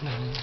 能